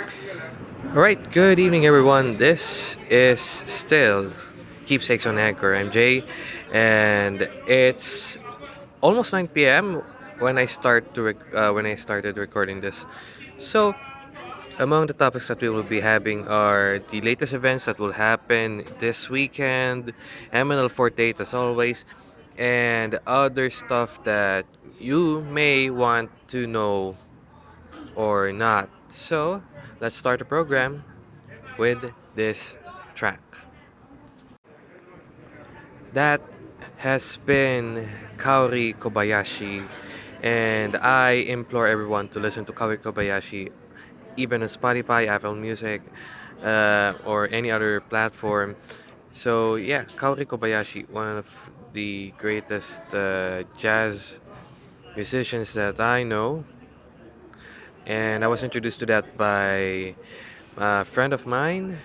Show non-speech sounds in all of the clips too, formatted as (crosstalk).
All right, good evening, everyone. This is still Keepsakes on Anchor. Jay, and it's almost 9 p.m. when I start to uh, when I started recording this. So, among the topics that we will be having are the latest events that will happen this weekend, MNL 48 as always, and other stuff that you may want to know or not. So, let's start the program with this track. That has been Kaori Kobayashi, and I implore everyone to listen to Kaori Kobayashi even on Spotify, Apple Music, uh, or any other platform. So, yeah, Kaori Kobayashi, one of the greatest uh, jazz musicians that I know, and I was introduced to that by a friend of mine,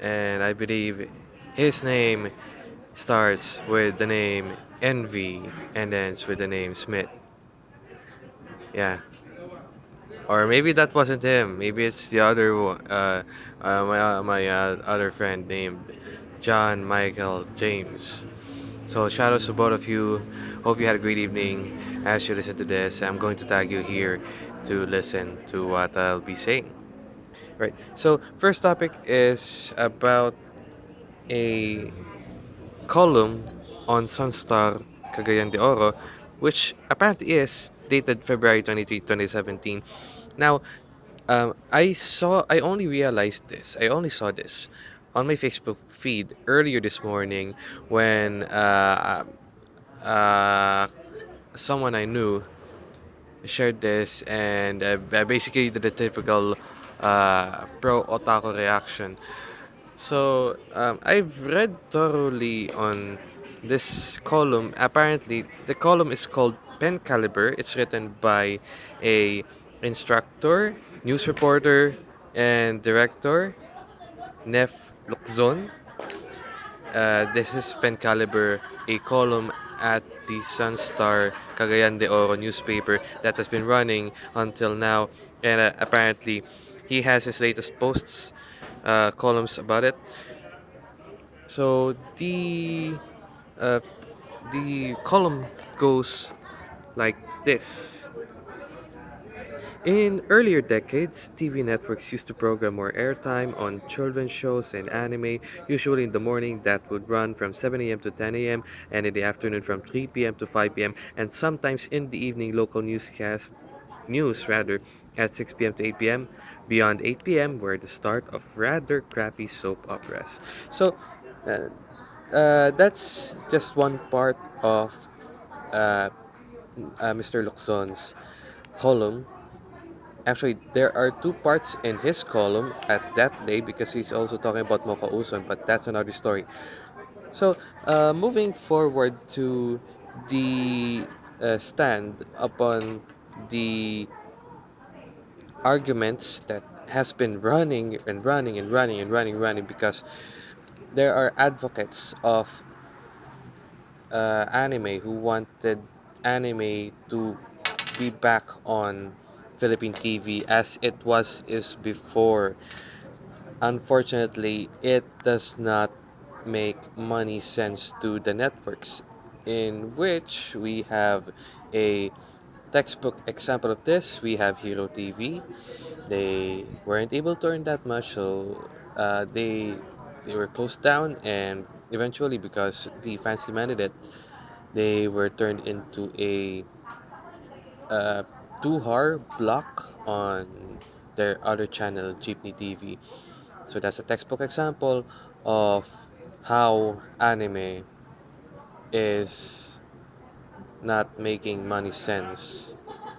and I believe his name starts with the name Envy and ends with the name Smith. Yeah. Or maybe that wasn't him. Maybe it's the other. Uh, uh, my uh, my uh, other friend named John Michael James. So shout out to both of you. Hope you had a great evening as you listen to this. I'm going to tag you here to listen to what I'll be saying. Right. So first topic is about a column on Sunstar Cagayan de Oro, which apparently is dated February 23, 2017. Now, um, I saw, I only realized this, I only saw this on my Facebook feed earlier this morning when uh, uh, someone I knew shared this and uh, basically did the typical uh, pro otaku reaction so um, I've read thoroughly on this column. Apparently, the column is called Pen Caliber. It's written by a instructor, news reporter, and director, Nef Luczon. Uh, this is Pen Caliber, a column at the Sunstar Cagayan de Oro newspaper that has been running until now. And uh, apparently, he has his latest posts uh, columns about it. So the uh, the column goes like this. In earlier decades, TV networks used to program more airtime on children's shows and anime, usually in the morning that would run from 7 a.m. to 10 a.m. and in the afternoon from 3 p.m. to 5 p.m. and sometimes in the evening local newscast news rather at 6 p.m. to 8 p.m. Beyond 8 p.m. were the start of rather crappy soap operas. So uh, uh, that's just one part of uh, uh, Mr. Luczon's column Actually, there are two parts in his column at that day because he's also talking about Mocha Uson, but that's another story. So, uh, moving forward to the uh, stand upon the arguments that has been running and running and running and running running because there are advocates of uh, anime who wanted anime to be back on Philippine TV as it was is before. Unfortunately, it does not make money sense to the networks in which we have a textbook example of this we have hero tv they weren't able to earn that much so uh, they they were closed down and eventually because the fans demanded it they were turned into a uh, two-hour block on their other channel, Jeepney TV. So that's a textbook example of how anime is not making money sense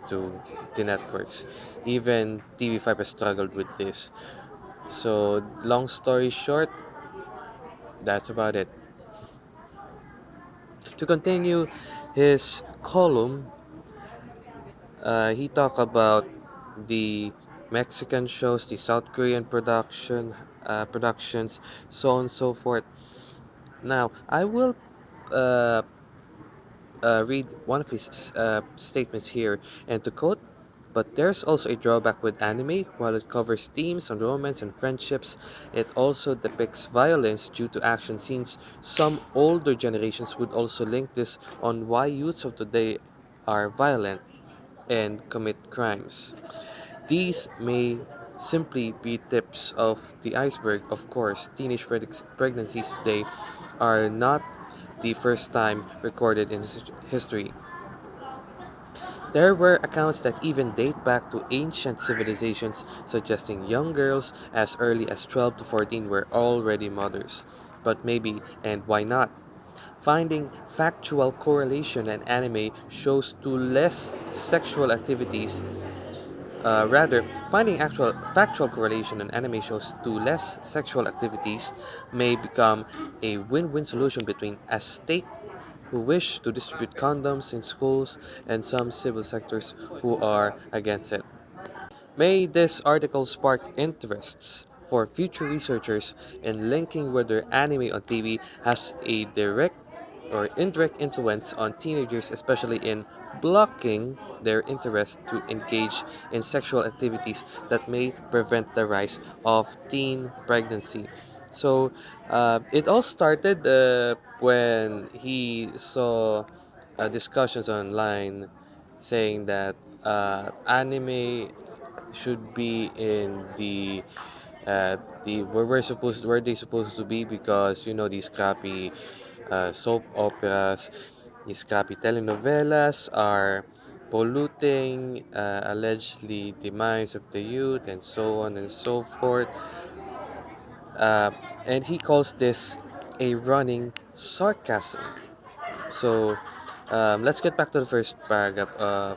to the networks. Even TV5 has struggled with this. So, long story short, that's about it. To continue his column, uh, he talked about the Mexican shows, the South Korean production, uh, productions, so on and so forth. Now, I will uh, uh, read one of his uh, statements here, and to quote, But there's also a drawback with anime. While it covers themes on romance and friendships, it also depicts violence due to action scenes. Some older generations would also link this on why youths of today are violent and commit crimes. These may simply be tips of the iceberg. Of course, teenage pregnancies today are not the first time recorded in history. There were accounts that even date back to ancient civilizations, suggesting young girls as early as 12 to 14 were already mothers. But maybe, and why not? Finding factual correlation in anime shows to less sexual activities uh, rather, finding actual factual correlation in anime shows to less sexual activities may become a win-win solution between a state who wish to distribute condoms in schools and some civil sectors who are against it. May this article spark interests for future researchers in linking whether anime on TV has a direct or indirect influence on teenagers, especially in blocking their interest to engage in sexual activities that may prevent the rise of teen pregnancy. So uh, it all started uh, when he saw uh, discussions online saying that uh, anime should be in the the where we're supposed where they supposed to be because you know these crappy uh, soap operas, these crappy telenovelas are polluting uh, allegedly the minds of the youth and so on and so forth. Uh, and he calls this a running sarcasm. So um, let's get back to the first paragraph. Uh,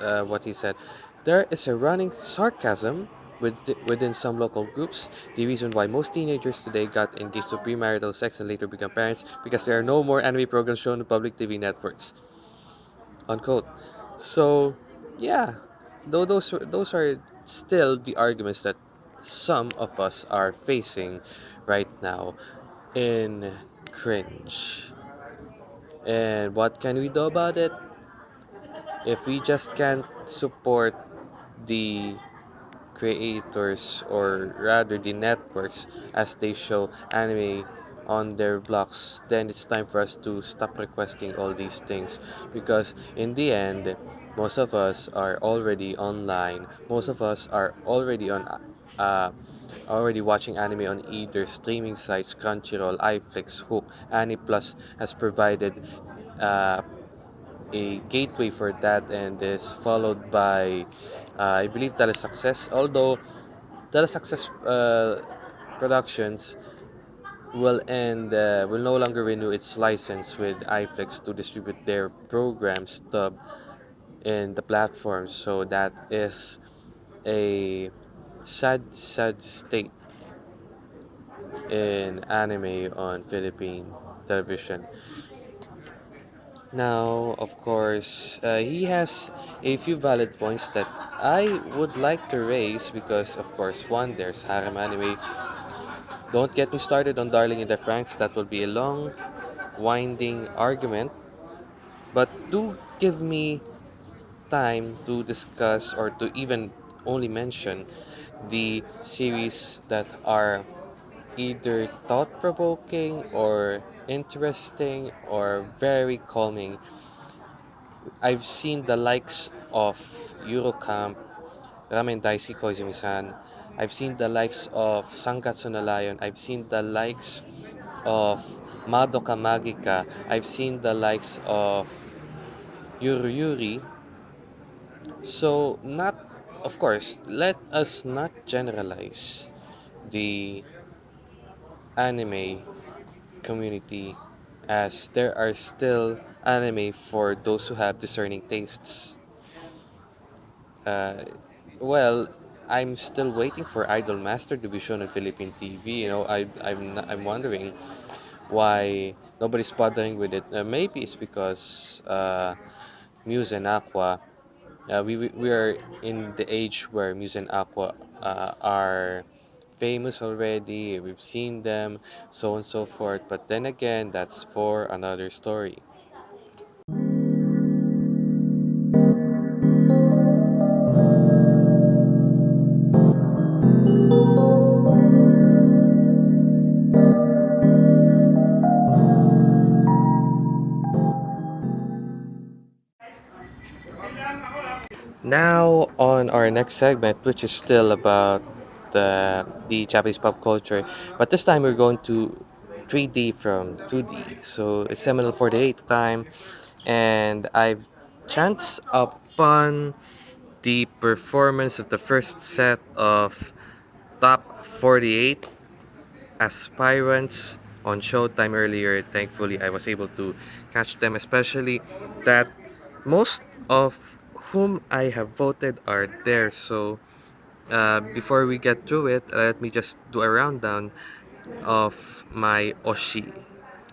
uh, what he said. There is a running sarcasm within some local groups. The reason why most teenagers today got engaged to premarital sex and later become parents because there are no more anime programs shown on public TV networks. Unquote. So, yeah, though those those are still the arguments that some of us are facing right now in cringe. And what can we do about it? If we just can't support the creators or rather the networks as they show anime on their blogs then it's time for us to stop requesting all these things because in the end most of us are already online. Most of us are already on uh, already watching anime on either streaming sites crunchyroll iflix HOOQ aniplus has provided uh, a gateway for that and is followed by I believe that is success, Although Telesuccess uh, Productions will end uh, will no longer renew its license with iFlix to distribute their programs stub in the platform. So that is a sad sad state in anime on Philippine television. Now, of course, uh, he has a few valid points that I would like to raise because, of course, one, there's harem anime. Don't get me started on Darling in the Franxx, that will be a long, winding argument. But do give me time to discuss or to even only mention the series that are either thought provoking or interesting or very calming. I've seen the likes of Yuru Camp, Ramen Daisuki Koizumi-san. I've seen the likes of Sangatsu no Lion. I've seen the likes of Madoka Magica. I've seen the likes of Yuru Yuri. So, not, of course, let us not generalize the anime community as there are still anime for those who have discerning tastes. Uh, well, I'm still waiting for Idol Master to be shown on Philippine TV. You know, I, I'm, I'm wondering why nobody's bothering with it. Uh, maybe it's because uh, Muse and Aqours, uh, we, we we are in the age where Muse and Aqours uh, are famous already, we've seen them, so on and so forth. But then again, that's for another story. Now on our next segment, which is still about the the Japanese pop culture, but this time we're going to 3D from 2D. So it's seminal for the 48 time, and I've chanced upon the performance of the first set of top 48 aspirants on Showtime earlier. Thankfully, I was able to catch them, especially that most of whom I have voted are there. So, uh, before we get through it, let me just do a rundown of my Oshi.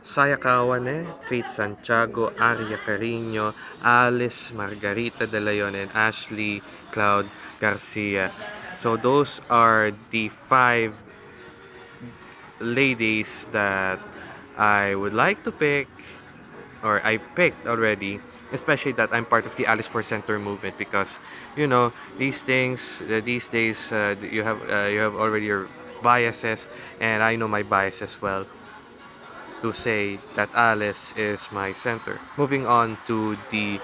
Saya Kawane, Faith Santiago, Aria Carino, Alice, Margarita De Leon, and Ashley Cloud Garcia. So those are the five ladies that I would like to pick or I picked already especially that I'm part of the Alice for Center movement because you know these things uh, these days uh, you have uh, you have already your biases and I know my bias as well to say that Alice is my center. Moving on to the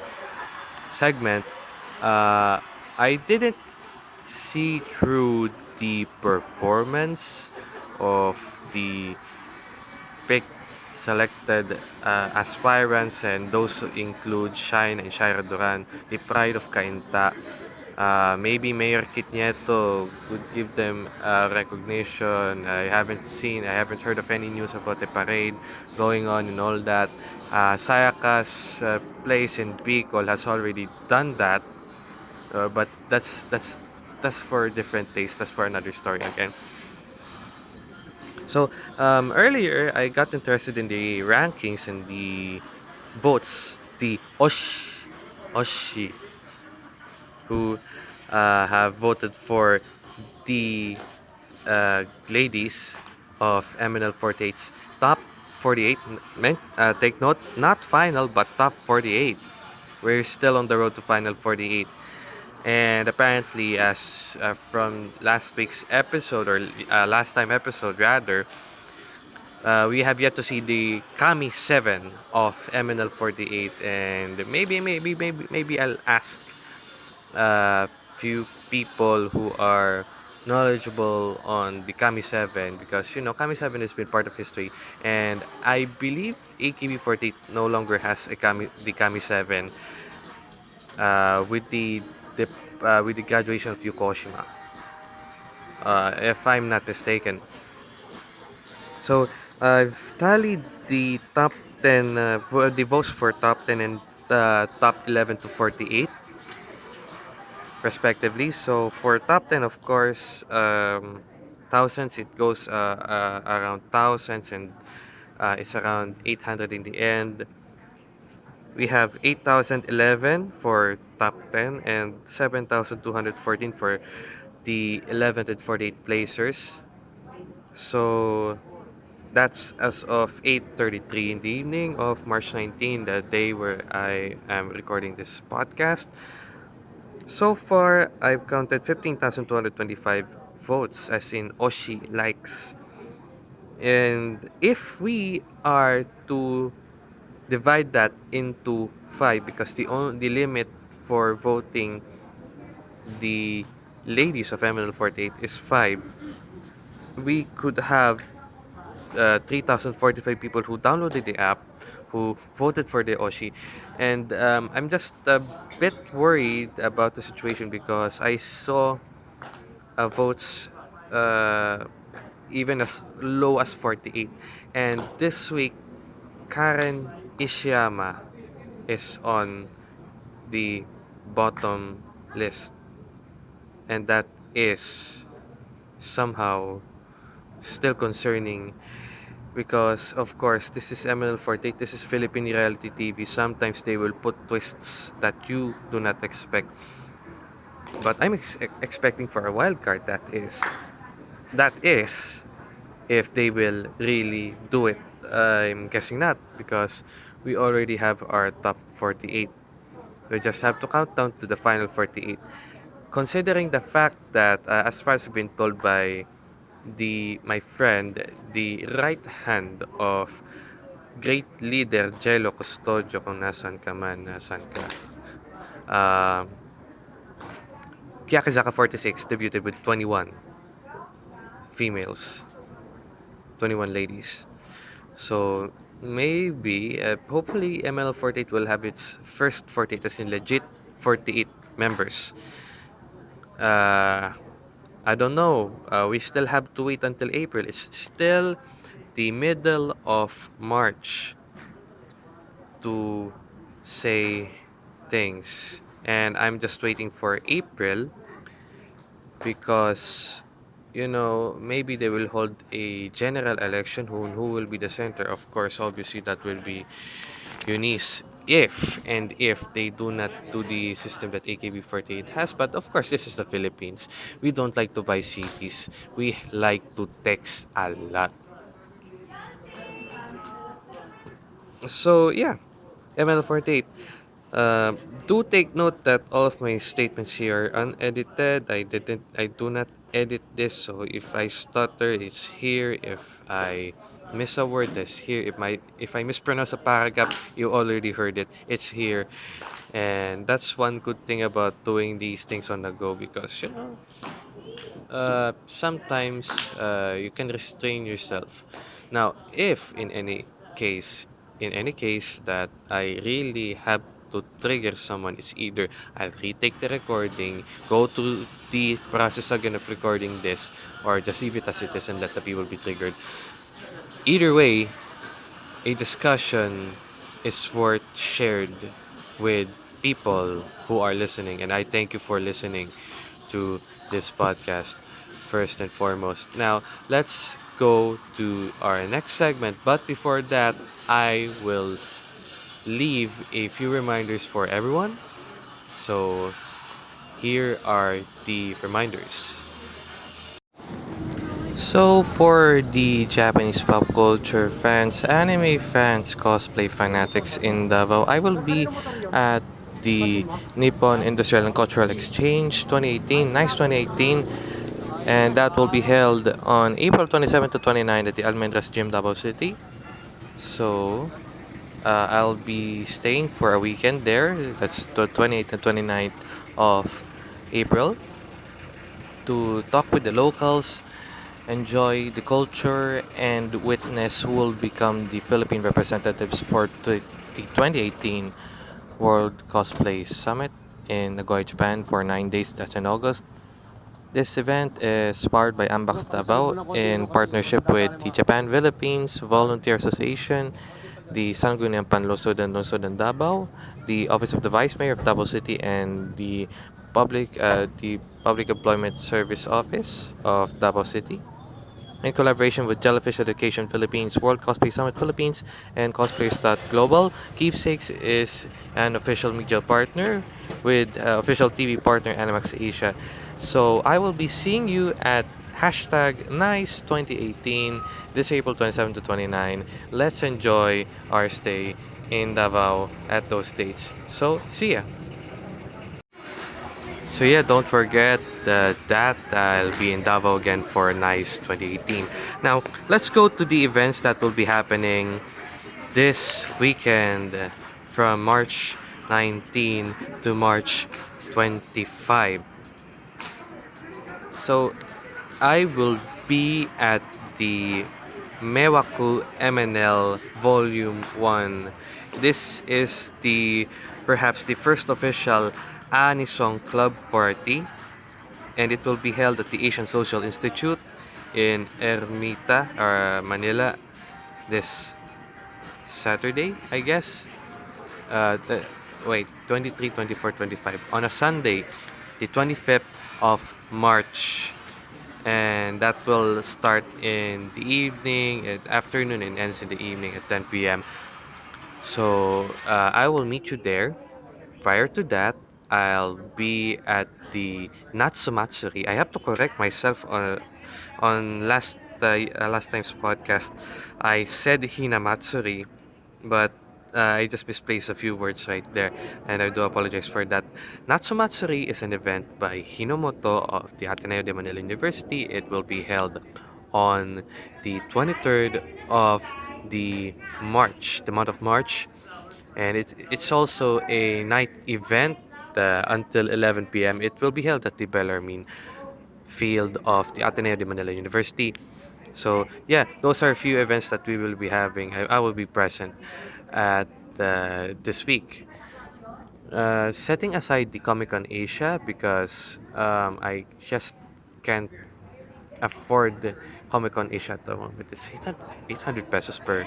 segment uh, I didn't see through the performance of the picked selected uh, aspirants and those include Shine and Shaira Duran, the pride of Cainta. Uh, maybe Mayor Kit Nieto would give them uh, recognition. I haven't seen, I haven't heard of any news about the parade going on and all that. Uh, Sayaka's uh, place in Bicol has already done that, uh, but that's that's that's for different taste. That's for another story again. So um, earlier, I got interested in the rankings and the votes, the Osh, Oshi, who uh, have voted for the uh, ladies of MNL 48's top 48. Men- uh, take note, not final, but top 48. We're still on the road to final 48. And apparently, as uh, from last week's episode, or uh, last time episode rather, uh, we have yet to see the Kami 7 of MNL 48. And maybe, maybe, maybe, maybe I'll ask a few people who are knowledgeable on the Kami 7 because you know Kami 7 has been part of history and I believe AKB48 no longer has a Kami the Kami 7 uh, with the, the uh, with the graduation of Yuko Oshima uh, if I'm not mistaken so I've tallied the top 10 uh, the votes for top 10 and uh, top 11 to 48 respectively. So for top 10, of course, um, thousands, it goes uh, uh, around thousands and uh, it's around 800 in the end. We have 8,011 for top 10 and 7,214 for the 11th and 48 placers. So that's as of 8.33 in the evening of March 19, the day where I am recording this podcast. So far, I've counted 15,225 votes, as in Oshi likes. And if we are to divide that into 5, because the, only limit for voting the ladies of MNL 48 is 5, we could have uh, 3,045 people who downloaded the app who voted for the Oshi. And um, I'm just a bit worried about the situation because I saw uh, votes uh, even as low as 48. And this week, Karen Ishiyama is on the bottom list. And that is somehow still concerning because of course this is MNL48 this is Philippine reality TV sometimes they will put twists that you do not expect. But I'm ex- expecting for a wild card that is that is if they will really do it. I'm guessing not because we already have our top 48 we just have to count down to the final 48 considering the fact that uh, as far as I've been told by the my friend, the right hand of great leader Jello Custodio kung nasan ka man, nasan ka. Uh, Keyakizaka 46 debuted with 21 females, 21 ladies. So maybe, uh, hopefully, MNL48 will have its first 48 as in legit 48 members. Uh, I don't know. Uh, we still have to wait until April. It's still the middle of March to say things. And I'm just waiting for April because you know maybe they will hold a general election who who will be the center. Of course obviously that will be Eunice if and if they do not do the system that AKB48 has. But of course this is the Philippines. We don't like to buy CDs we like to text a lot. So yeah MNL48 uh, do take note that all of my statements here are unedited. I didn't I do not edit this so if I stutter it's here. If I miss a word that's here. If my if I mispronounce a paragraph you already heard it. It's here. And that's one good thing about doing these things on the go because you know uh, sometimes uh, you can restrain yourself. Now if in any case in any case that I really have to trigger someone is either I'll retake the recording, go to the process again of recording this, or just leave it as it is and let the people be triggered. Either way, a discussion is worth shared with people who are listening, and I thank you for listening to this podcast first and foremost. Now, let's go to our next segment, but before that, I will leave a few reminders for everyone. So here are the reminders. So for the Japanese pop culture fans, anime fans, cosplay fanatics in Davao, I will be at the Nippon Industrial and Cultural Exchange 2018, nice 2018, and that will be held on April 27 to 29 at the Almendras Gym, Davao City. So uh, I'll be staying for a weekend there. That's the 28th and 29th of April to talk with the locals, enjoy the culture, and witness who will become the Philippine representatives for the 2018 World Cosplay Summit in Nagoya, Japan for nine days. That's in August. This event is powered by Ambax Davao in partnership with the Japan Philippines Volunteer Association the Sangguniang Panlungsod and Lungsod ng the Office of the Vice Mayor of Davao City, and the Public uh, the Public Employment Service Office of Davao City. In collaboration with Jellyfish Education Philippines, World Cosplay Summit Philippines, and Cosplayers.global, Keepsakes is an official media partner with uh, official TV partner Animax Asia. So I will be seeing you at hashtag nice 2018 this april 27 to 29 let's enjoy our stay in davao at those dates. So see ya. So yeah don't forget that, that i'll be in davao again for nice 2018 now let's go to the events that will be happening this weekend from march 19 to march 25 so I will be at the Mewaku MNL Volume 1. This is the perhaps the first official Anisong Club party and it will be held at the Asian Social Institute in Ermita, or Manila this Saturday, I guess. Uh, the, wait, 23, 24, 25. On a Sunday, the 25th of March and that will start in the evening at afternoon and ends in the evening at 10 p.m so uh, i will meet you there. Prior to that i'll be at the natsumatsuri. I have to correct myself on on last uh, last time's podcast. I said hinamatsuri but uh, I just misplaced a few words right there, and I do apologize for that. Natsumatsuri is an event by Hinomoto of the Ateneo de Manila University. It will be held on the 23rd of the March, the month of March, and it's it's also a night event uh, until 11 p.m. It will be held at the Bellarmine field of the Ateneo de Manila University. So yeah, those are a few events that we will be having. I, I will be present at uh, this week. Uh, setting aside the Comic Con Asia because um, I just can't afford Comic Con Asia at the moment. It's 800, 800 pesos per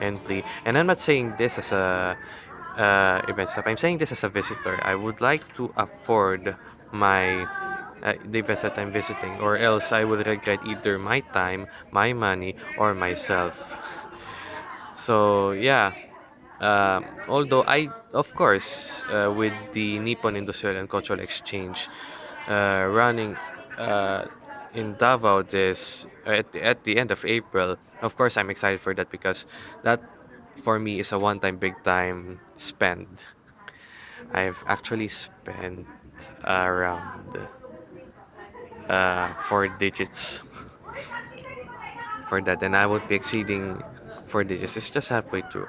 entry. And I'm not saying this as a uh, event staff. I'm saying this as a visitor. I would like to afford my uh, the events that I'm visiting, or else I would regret either my time, my money, or myself. So yeah. Um, although I, of course, uh, with the Nippon Industrial and Cultural Exchange uh, running uh, in Davao this at the, at the end of April, of course I'm excited for that because that for me is a one-time big time spend. I've actually spent around uh, four digits (laughs) for that, and I would be exceeding four digits. It's just halfway through.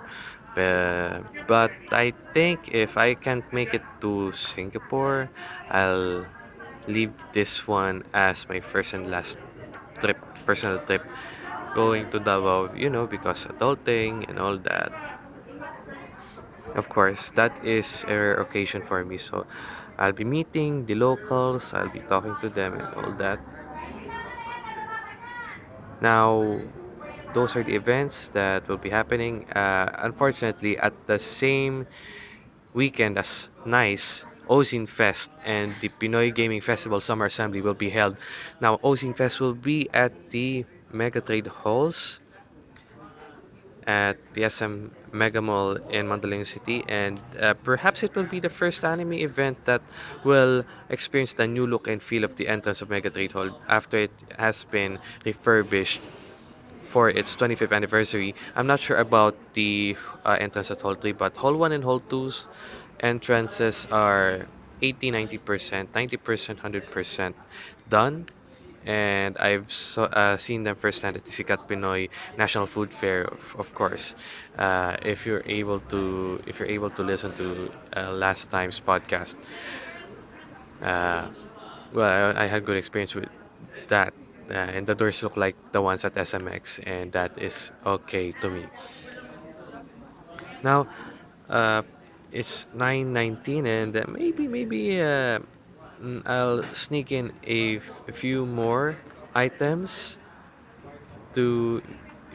Uh, but I think if I can't make it to Singapore, I'll leave this one as my first and last trip, personal trip, going to Davao, you know, because adulting and all that. Of course, that is a rare occasion for me, so I'll be meeting the locals, I'll be talking to them and all that. Now, those are the events that will be happening. Uh, unfortunately, at the same weekend as NICE, Ozine Fest and the Pinoy Gaming Festival Summer Assembly will be held. Now, Ozine Fest will be at the Mega Trade Halls at the SM Mega Mall in Mandaluyong City, and uh, perhaps it will be the first anime event that will experience the new look and feel of the entrance of Mega Trade Hall after it has been refurbished for its 25th anniversary. I'm not sure about the uh, entrance at Hall 3, but Hall 1 and Hall 2's entrances are 80 90%, 90%, 100% done. And I've so, uh, seen them firsthand at the Sikat Pinoy National Food Fair, of, of course. Uh, if you're able to, if you're able to listen to uh, last time's podcast, uh, well, I, I had good experience with that uh, and the doors look like the ones at SMX and that is okay to me. Now uh, it's 9.19 and uh, maybe maybe uh, mm, I'll sneak in a, few more items to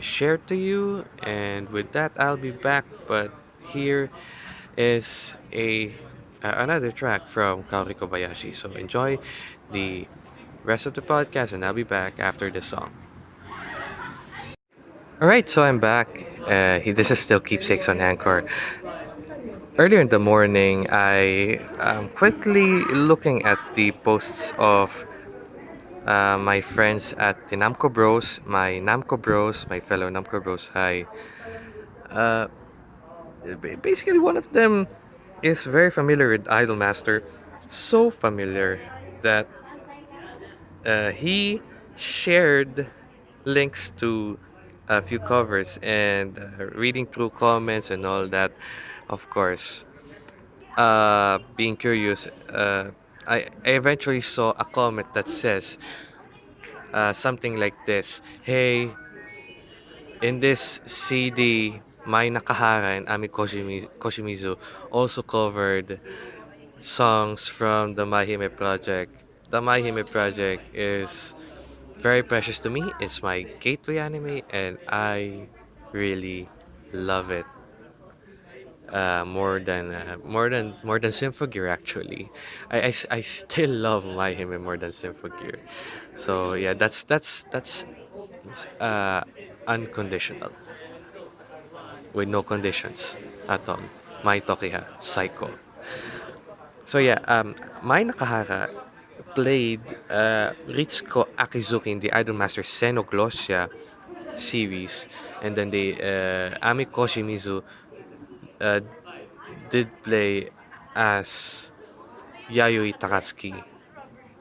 share to you and with that I'll be back but here is a uh, another track from Kaori Kobayashi. So enjoy the rest of the podcast and I'll be back after this song all right so I'm back uh, this is still keepsakes on Anchor earlier in the morning I am quickly looking at the posts of uh, my friends at the Namco Bros, my Namco Bros, my fellow Namco Bros. Hi. Uh, basically, one of them is very familiar with Idolmaster, so familiar that uh, he shared links to a few covers and uh, reading through comments and all that. Of course, uh, being curious, uh, I, I eventually saw a comment that says uh, something like this Hey, in this CD, Mai Nakahara and Ami Koshimi- Koshimizu also covered songs from the My Hime project. The My Hime project is very precious to me. It's my gateway anime, and I really love it. Uh, more than uh, more than more than Symphogear actually. I I still (laughs) love My Hime more than Symphogear. So yeah, that's that's that's uh, unconditional with no conditions at all. Mai Tokiha Psycho. So yeah, um, Mai Nakahara played uh, Ritsuko Akizuki in the Idolmaster Xenoglossia series, and then the uh, Ami Koshimizu uh, did play as Yayoi Takatsuki,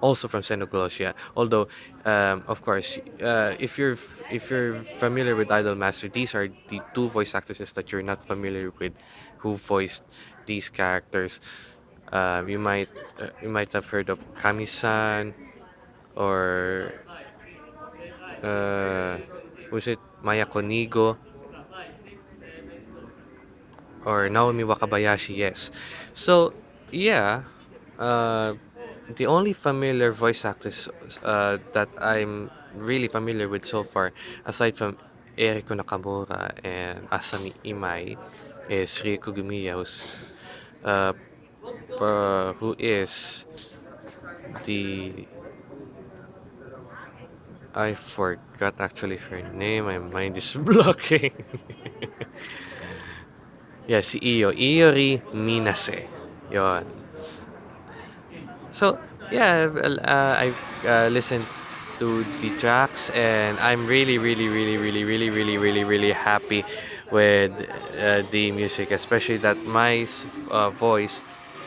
also from Xenoglossia. Although, um, of course, uh, if you're if you're familiar with Idolmaster, these are the two voice actresses that you're not familiar with, who voiced these characters. Uh, you might uh, you might have heard of Kamisan or uh, was it Mayako Nigo or Naomi Wakabayashi? Yes. So yeah, uh, the only familiar voice actors uh, that I'm really familiar with so far, aside from Eriko Nakamura and Asami Imai, is Rie Kugimiya, who's, uh, uh, who is the I forgot actually her name. My mind is (laughs) blocking. (laughs) yeah, si Iyo. Iori Minase. Yon. So, yeah, uh, I've uh, listened to the tracks and I'm really, really, really, really, really, really, really, really happy with uh, the music, especially that my uh, voice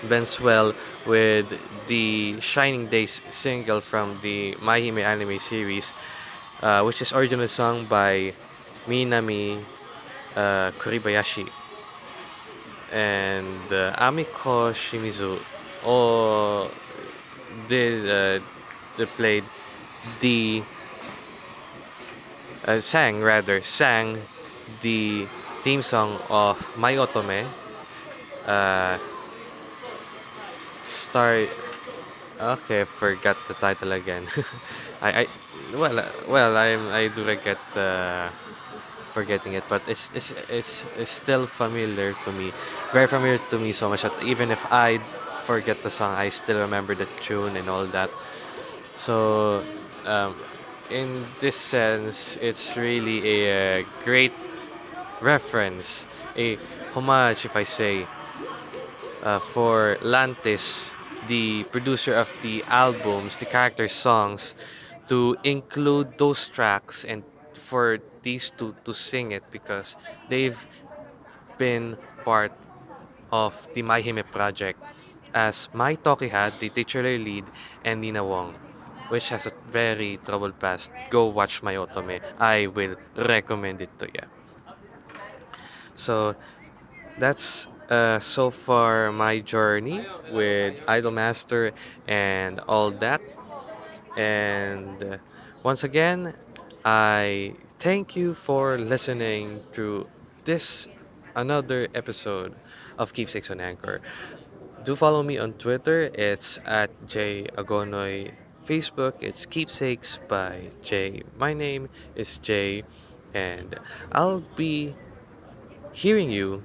blends well with the Shining Days single from the My Hime anime series, uh, which is originally sung by Minami uh, Kuribayashi and uh, Ami Koshimizu. All did uh, they played the uh, sang rather sang the theme song of My Otome. Uh, start. Okay, forgot the title again. (laughs) I, I well well I I do regret uh, forgetting it, but it's, it's it's it's still familiar to me, very familiar to me so much that even if I forget the song, I still remember the tune and all that. So, um, in this sense, it's really a, uh great reference, a homage, if I say, uh, for Lantis, the producer of the albums, the character songs, to include those tracks and for these two to sing it because they've been part of the My project as Mai Tokihad, the titular lead, and Nina Wong, which has a very troubled past. Go watch My Otome. I will recommend it to you. So that's uh, so far my journey with Idolmaster and all that. And uh, once again, I thank you for listening to this another episode of Keepsakes on Anchor. Do follow me on Twitter. It's at J Agonoy. Facebook, it's Keepsakes by Jay. My name is Jay, and I'll be hearing you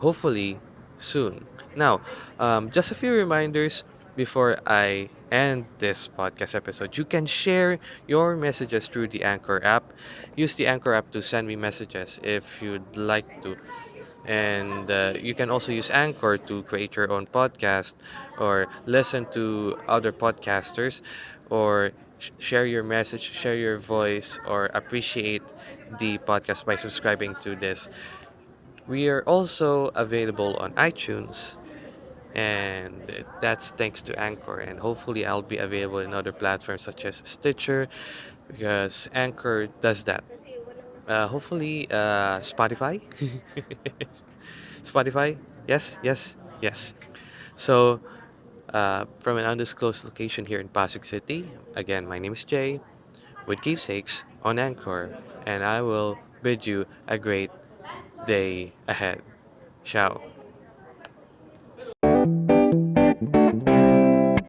hopefully soon. Now, um, just a few reminders before I end this podcast episode. You can share your messages through the Anchor app. Use the Anchor app to send me messages if you'd like to. And uh, you can also use Anchor to create your own podcast or listen to other podcasters or sh- share your message, share your voice, or appreciate the podcast by subscribing to this. We are also available on iTunes, and that's thanks to Anchor. And hopefully, I'll be available in other platforms such as Stitcher, because Anchor does that. Uh, hopefully, uh, Spotify. (laughs) Spotify, yes, yes, yes. So, uh, from an undisclosed location here in Pasig City, again, my name is Jay with Keepsakes on Anchor, and I will bid you a great day ahead. Ciao.